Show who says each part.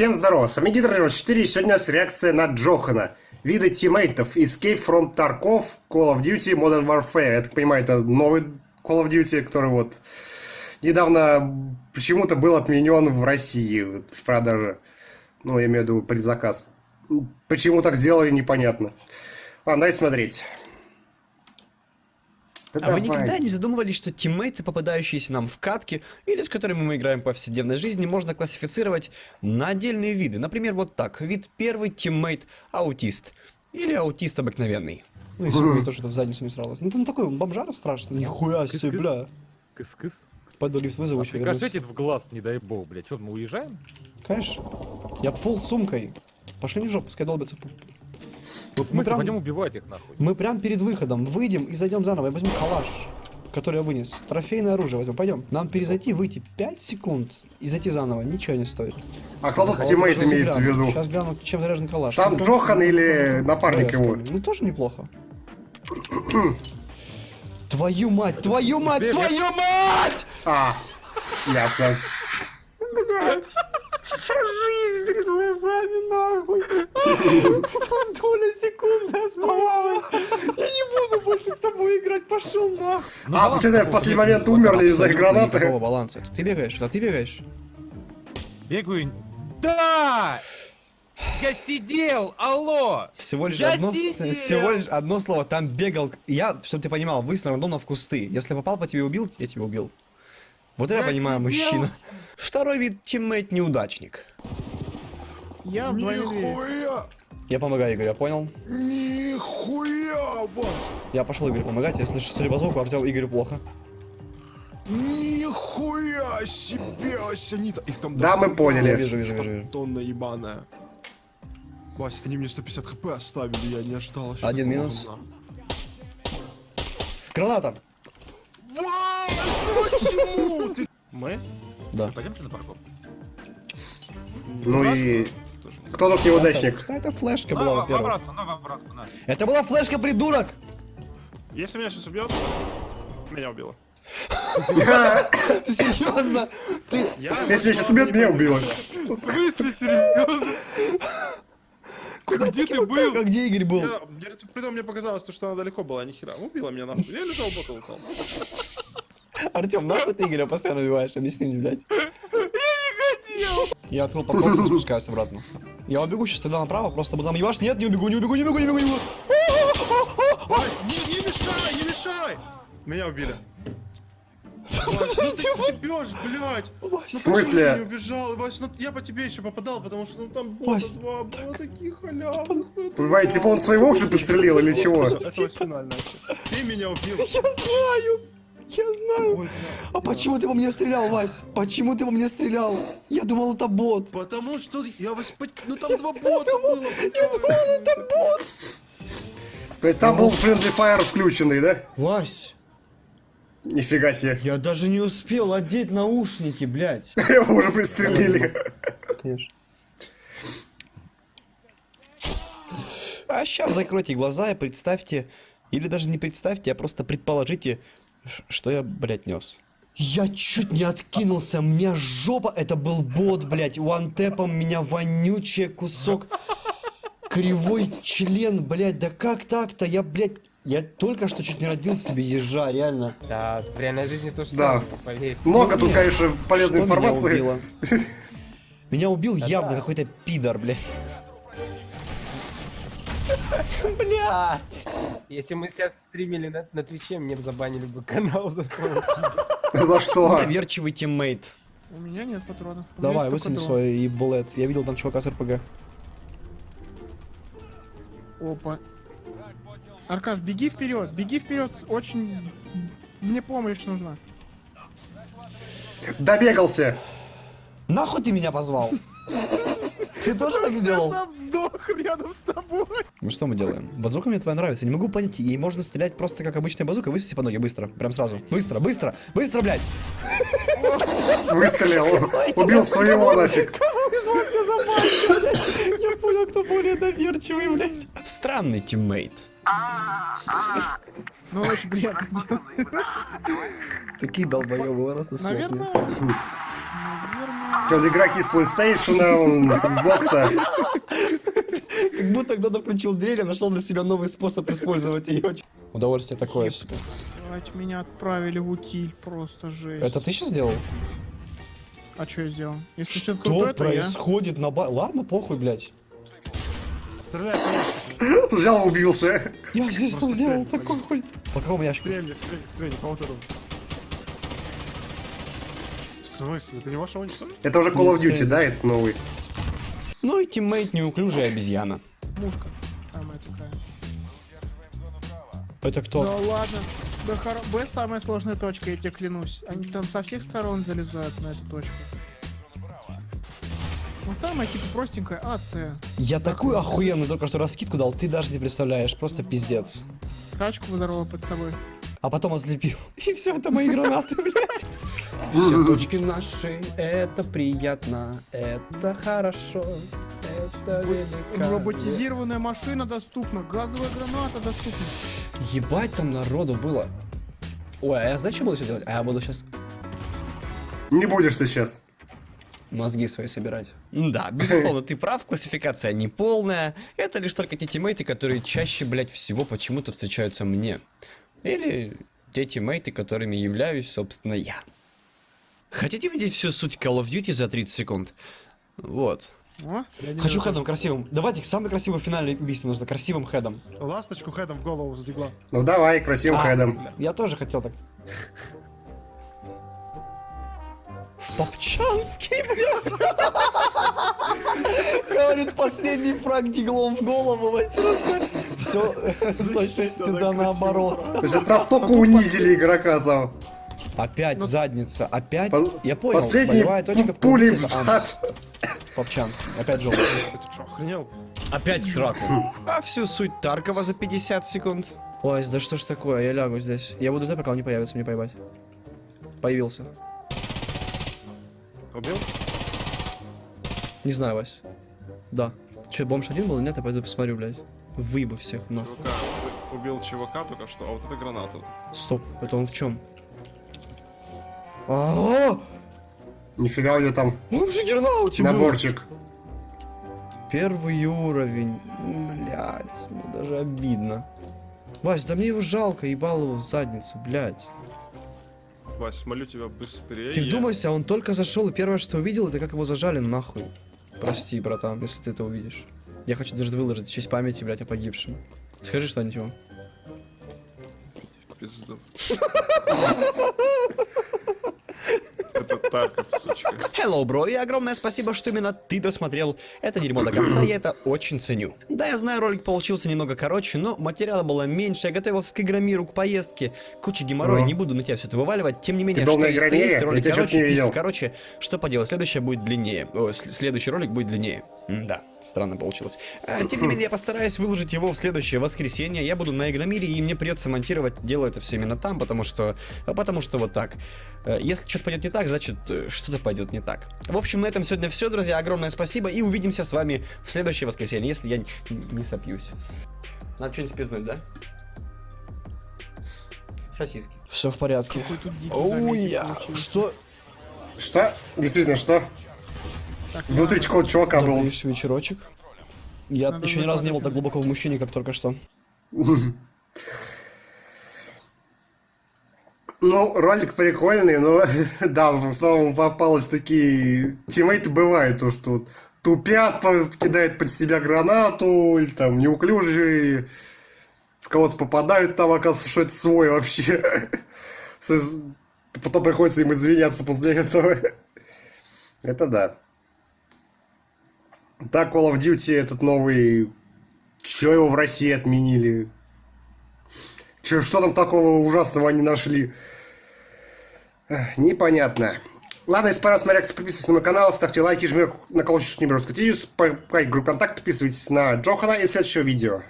Speaker 1: Всем здорово, с вами Гидро 4, сегодня у нас реакция на Джохана. Виды тиммейтов, Escape from Tarkov, Call of Duty, Modern Warfare. Я так понимаю, это новый Call of Duty, который вот недавно почему-то был отменен в России в продаже. Ну, я имею в виду предзаказ. Почему так сделали, непонятно. Ладно, давайте смотреть.
Speaker 2: Да а давай. вы никогда не задумывались, что тиммейты, попадающиеся нам в катке, или с которыми мы играем в повседневной жизни, можно классифицировать на отдельные виды? Например, вот так. Вид первый, teammate, аутист. Или аутист обыкновенный. Ну, если бы тоже в задницу не сралось. Ну, там такой бомжара страшный. Нихуя себе, бля.
Speaker 3: Кыс-кыс.
Speaker 2: Пойду лифт вызову,
Speaker 3: еще Прикажите в глаз, не дай бог, бля. Что, мы уезжаем?
Speaker 2: Конечно. Я full сумкой. Пошли не в жопу, пускай долбятся в
Speaker 3: вот мы прям, пойдем убивать их нахуй.
Speaker 2: Мы прям перед выходом выйдем и зайдем заново. Я возьму калаш, который я вынес. Трофейное оружие возьмем. Пойдем. Нам перезайти, выйти 5 секунд и зайти заново. Ничего не стоит.
Speaker 1: А кто тут тиммейт имеется в виду?
Speaker 2: Сейчас гляну, чем заряжен калаш.
Speaker 1: Сам ну, Джохан или напарник его?
Speaker 2: Ну тоже неплохо. твою мать, твою мать, твою мать!
Speaker 1: А, ясно.
Speaker 2: Вся жизнь перед глазами, нахуй. Там доля секунды оставалась. Я не буду больше с тобой играть, пошел нахуй.
Speaker 1: Ну, а, что, в последний момент умерли из-за гранаты?
Speaker 2: Какого баланса? Это ты бегаешь? Это ты бегаешь?
Speaker 3: Бегаю. Да! Я сидел, алло!
Speaker 2: Всего лишь, одно, всего лишь одно слово, там бегал. Я, чтобы ты понимал, выстрел рандомно в кусты. Если попал по тебе убил, я тебя убил. Вот это я понимаю, мужчина. Второй вид тиммейт неудачник.
Speaker 4: Я
Speaker 2: Нихуя! Я помогаю Игорю, я понял?
Speaker 4: Нихуя, вот!
Speaker 2: Я пошел Игорю помогать, я слышу, судя по звуку, Артем Игорю плохо.
Speaker 4: Нихуя себе, Асянита! Их там
Speaker 1: Да, мы поняли.
Speaker 2: Я вижу, вижу, вижу.
Speaker 4: Тонна ебаная. Вась, они мне 150 хп оставили, я не ожидал.
Speaker 2: Один минус. Граната!
Speaker 4: Вась, почему? Ты...
Speaker 3: Мы?
Speaker 2: Да.
Speaker 3: Пойдемте на парковку.
Speaker 1: Ну и... Кто тут неудачник?
Speaker 2: Да, это флешка была, во-первых.
Speaker 3: на.
Speaker 2: Это была флешка, придурок!
Speaker 4: Если меня сейчас убьет, меня убило.
Speaker 2: Ты серьезно? Ты...
Speaker 1: Если меня сейчас убьет, меня убило.
Speaker 3: В смысле серьезно?
Speaker 2: Куда где ты был? А где Игорь был?
Speaker 4: Притом мне показалось, что она далеко была, нихера. Убила меня нахуй. Я лежал, бота упал.
Speaker 2: Артем, нахуй ты Игоря постоянно убиваешь? Объясни мне, блядь.
Speaker 3: Я не хотел.
Speaker 2: Я открыл парковку и спускаюсь обратно. Я убегу сейчас тогда направо, просто буду там ебашь. Нет, не убегу, не убегу, не убегу, не убегу, не убегу.
Speaker 4: Вась, не, не мешай, не мешай! Меня убили. Вась, ну ты бьешь, блядь.
Speaker 1: Вась, в смысле?
Speaker 4: не убежал, Вась, ну я по тебе еще попадал, потому что ну там бота два было таких халявных. Ну,
Speaker 1: Понимаете, типа он своего уже пострелил или чего?
Speaker 4: Это финальное. Ты меня убил.
Speaker 2: Я знаю. Знаю. А почему ты по мне стрелял, Вась? Почему ты по мне стрелял? Я думал, это бот.
Speaker 4: Потому что я вас... Ну там два бота было.
Speaker 2: Я думал, это бот.
Speaker 1: То есть там был Friendly Fire включенный, да?
Speaker 2: Вась.
Speaker 1: Нифига себе.
Speaker 2: Я даже не успел одеть наушники, блядь.
Speaker 1: Его уже пристрелили.
Speaker 2: Конечно. А сейчас закройте глаза и представьте, или даже не представьте, а просто предположите, что я, блядь, нес? Я чуть не откинулся, мне жопа, это был бот, блядь, вантэпом меня вонючий кусок. Кривой член, блядь, да как так-то? Я, блядь, я только что чуть не родил себе ежа, реально.
Speaker 5: Да, в реальной жизни тоже
Speaker 1: да.
Speaker 5: поверь.
Speaker 1: Много тут, конечно, полезной информации.
Speaker 2: Меня, меня убил явно какой-то пидор, блядь. Блять!
Speaker 5: Если мы сейчас стримили на, на Твиче, мне бы забанили бы канал за слово.
Speaker 1: За что?
Speaker 2: Доверчивый teammate.
Speaker 4: У меня нет патронов.
Speaker 2: Давай, высуни свой ебалет. Я видел там чувака с РПГ.
Speaker 4: Опа. Аркаш, беги вперед, беги вперед, очень... Мне помощь нужна.
Speaker 1: Добегался!
Speaker 2: Нахуй ты меня позвал? Ты тоже так сделал?
Speaker 4: Я сам сдох рядом с тобой.
Speaker 2: Ну что мы делаем? Базука мне твоя нравится. Не могу понять, ей можно стрелять просто как обычная базука. Высадите по ноге быстро. Прям сразу. Быстро, быстро, быстро, блядь.
Speaker 1: Выстрелил. Убил своего нафиг.
Speaker 2: я понял, кто более доверчивый, блядь. Странный тиммейт.
Speaker 4: Ну, очень приятно.
Speaker 2: Такие долбоебы, раз на
Speaker 4: Наверное,
Speaker 1: Тут игроки с PlayStation, с Xbox.
Speaker 2: Как будто кто-то включил дверь и нашел для себя новый способ использовать ее. Удовольствие такое себе.
Speaker 6: Блять, меня отправили в утиль, просто жесть.
Speaker 2: Это ты сейчас сделал?
Speaker 6: А что я сделал? Если
Speaker 2: Что
Speaker 6: крутое, то я.
Speaker 2: происходит на ба... Ладно, похуй, блядь.
Speaker 4: Стреляй.
Speaker 1: Взял, убился.
Speaker 2: Я здесь что сделал? Такой хуй. По какому ящику?
Speaker 4: Стрельни, стрельни, стрельни, по вот этому. В смысле? Это не что ли?
Speaker 1: Это уже Call of Duty, да, это новый?
Speaker 2: Ну и тиммейт неуклюжая обезьяна.
Speaker 6: Мушка. Самая такая.
Speaker 2: Это
Speaker 6: Да
Speaker 2: кто?
Speaker 6: ладно. Б, хоро- Б самая сложная точка, я тебе клянусь. Они там со всех сторон залезают на эту точку. Вот самая типа простенькая А, С.
Speaker 2: Я такую охуенную только что раскидку дал, ты даже не представляешь. Просто пиздец.
Speaker 6: Тачку взорвала под собой.
Speaker 2: А потом ослепил. И все, это мои гранаты, блядь. Все точки наши, это приятно, это хорошо, это великолепно.
Speaker 6: Роботизированная машина доступна, газовая граната доступна.
Speaker 2: Ебать там народу было. Ой, а я знаешь, что буду сейчас делать? А я буду сейчас
Speaker 1: Не будешь ты сейчас.
Speaker 2: мозги свои собирать. Да, безусловно, ты прав, классификация не полная. Это лишь только те тиммейты, которые чаще, блядь, всего почему-то встречаются мне. Или те тиммейты, которыми являюсь, собственно, я. Хотите видеть всю суть Call of Duty за 30 секунд? Вот.
Speaker 6: О,
Speaker 2: Хочу хедом красивым. Давайте самый красивый финальный убийство нужно, красивым хедом.
Speaker 4: Ласточку хедом в голову задегла.
Speaker 1: Ну давай, красивым
Speaker 2: А,
Speaker 1: хедом.
Speaker 2: Я тоже хотел так. В Попчанский, блядь. Говорит, последний фраг диглом в голову, просто. Все с точностью да наоборот.
Speaker 1: Настолько унизили игрока там.
Speaker 2: Опять задница, опять.
Speaker 1: По-
Speaker 2: Я понял,
Speaker 1: Последний
Speaker 2: болевая точка в
Speaker 1: пулей в зад.
Speaker 2: Попчанский, опять желтый.
Speaker 4: Ты что, охренел?
Speaker 2: Опять сраку. А всю суть Таркова за 50 секунд. Ой, да что ж такое, я лягу здесь. Я буду ждать, пока он не появится, мне поебать. Появился.
Speaker 4: Убил?
Speaker 2: Не знаю, Вась. Да. Че, бомж один был? Нет, я пойду посмотрю, блядь. Выебу всех, нахуй.
Speaker 7: Чувака, убил чувака только что, а вот это граната.
Speaker 2: Стоп, это он в чем? А,
Speaker 1: Нифига у него там
Speaker 2: он же Гернауте был.
Speaker 1: наборчик.
Speaker 2: Первый уровень. Блять, ну даже обидно. Вась, да мне его жалко, ебал его в задницу, блядь.
Speaker 7: Вась, молю тебя быстрее.
Speaker 2: Ты вдумайся, он только зашел, и первое, что увидел, это как его зажали нахуй. Прости, братан, если ты это увидишь. Я хочу даже выложить в честь памяти, блядь, о погибшем. Скажи что-нибудь ему.
Speaker 7: В Пизду. Это Тарков, сучка.
Speaker 2: Hello, бро, и огромное спасибо, что именно ты досмотрел это дерьмо до конца, я это очень ценю. Да, я знаю, ролик получился немного короче, но материала было меньше, я готовился к Игромиру, к поездке, куча геморроя, не буду на тебя все это вываливать, тем не менее, что есть, то
Speaker 1: Игромире?
Speaker 2: есть, ролик короче, короче, что поделать, следующее будет длиннее, О, следующий ролик будет длиннее. Да, странно получилось. А, тем не менее, я постараюсь выложить его в следующее воскресенье, я буду на Игромире, и мне придется монтировать, делаю это все именно там, потому что, а потому что вот так. Э, Если что-то пойдет не так, значит, э, что-то пойдет не так. В общем, на этом сегодня все, друзья. Огромное спасибо. И увидимся с вами в следующее воскресенье, если я не сопьюсь. Надо что-нибудь спизнуть, да? Сосиски. Все в порядке.
Speaker 6: Заметик
Speaker 2: я. Что?
Speaker 1: Что? Действительно, что? Внутри какого чувака был.
Speaker 2: Вечерочек. Я
Speaker 6: Надо
Speaker 2: еще ни разу не был так глубоко в мужчине, как только что.
Speaker 1: Ну, ролик прикольный, но да, в основном попалось такие тиммейты бывают, то что тупят, кидают под себя гранату, или там неуклюжие, в кого-то попадают, там оказывается, что это свой вообще. Потом приходится им извиняться после этого. Это да. Так, Call of Duty этот новый... Чё его в России отменили? Чё, что там такого ужасного они нашли? Непонятно. Ладно, если понравилось моя реакция, подписывайтесь на мой канал, ставьте лайки, жмите на колокольчик, не беру в группу контакт, подписывайтесь на Джохана и следующего видео.